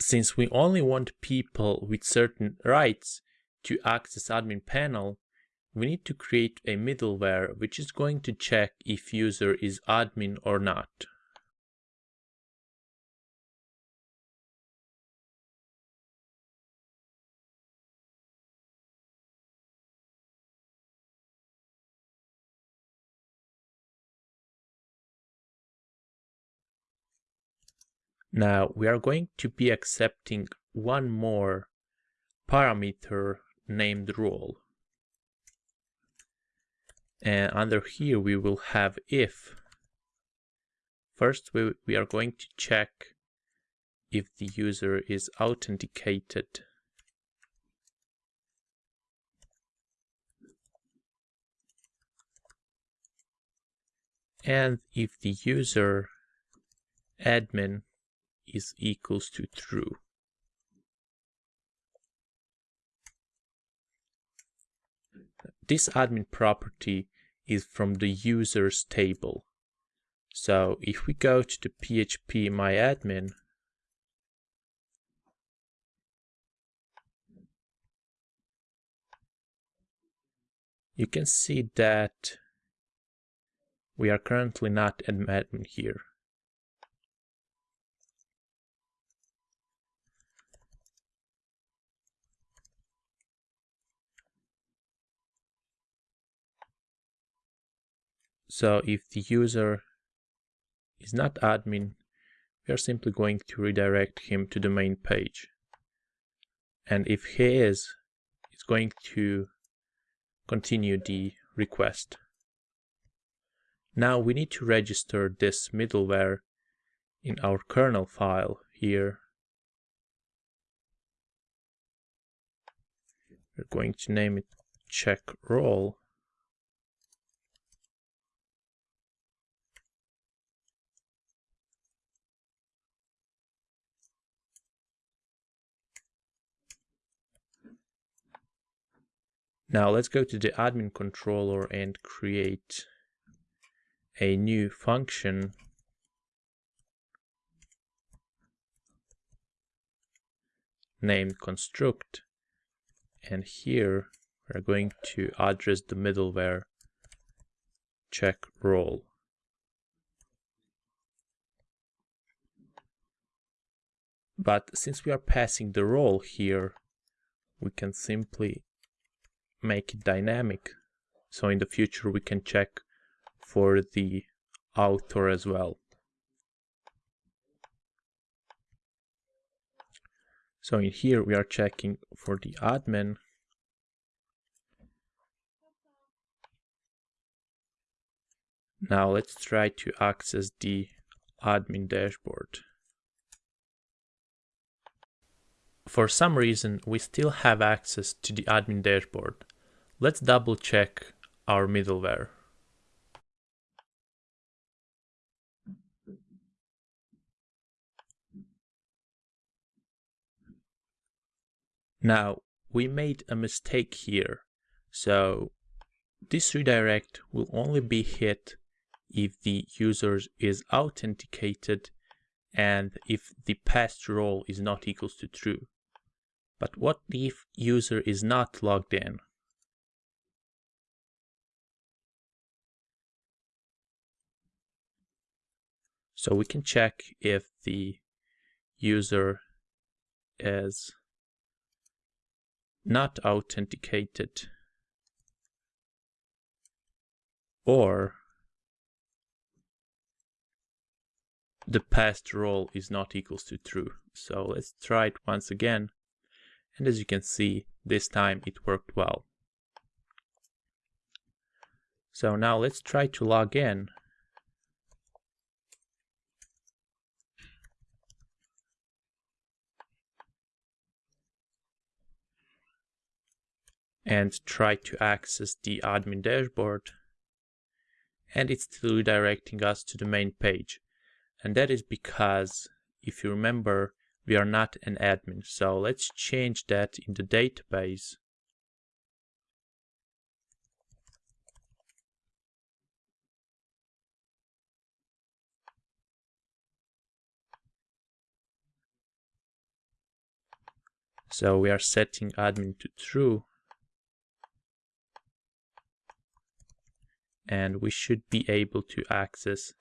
since we only want people with certain rights to access admin panel, we need to create a middleware which is going to check if user is admin or not. Now we are going to be accepting one more parameter named role. And under here we will have if. First we, we are going to check if the user is authenticated. And if the user admin is equals to true. This admin property is from the users table. So if we go to the phpMyAdmin, you can see that we are currently not admin here. So if the user is not admin, we are simply going to redirect him to the main page. And if he is, it's going to continue the request. Now we need to register this middleware in our kernel file here. We're going to name it check role Now let's go to the admin controller and create a new function. Named construct. And here we're going to address the middleware. Check role. But since we are passing the role here, we can simply make it dynamic. So in the future we can check for the author as well. So in here we are checking for the admin. Now let's try to access the admin dashboard. For some reason, we still have access to the admin dashboard. Let's double check our middleware. Now, we made a mistake here. So this redirect will only be hit if the user is authenticated and if the passed role is not equals to true. But what if user is not logged in? So we can check if the user is not authenticated or the passed role is not equals to true. So let's try it once again. And as you can see, this time it worked well. So now let's try to log in. And try to access the admin dashboard. And it's still redirecting us to the main page. And that is because, if you remember, we are not an admin. So let's change that in the database. So we are setting admin to true. And we should be able to access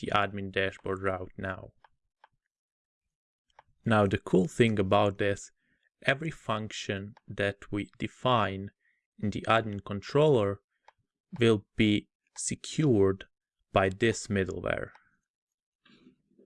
the admin dashboard route now. Now the cool thing about this, every function that we define in the admin controller will be secured by this middleware.